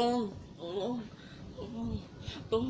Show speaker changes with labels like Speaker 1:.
Speaker 1: tôi tôi tôi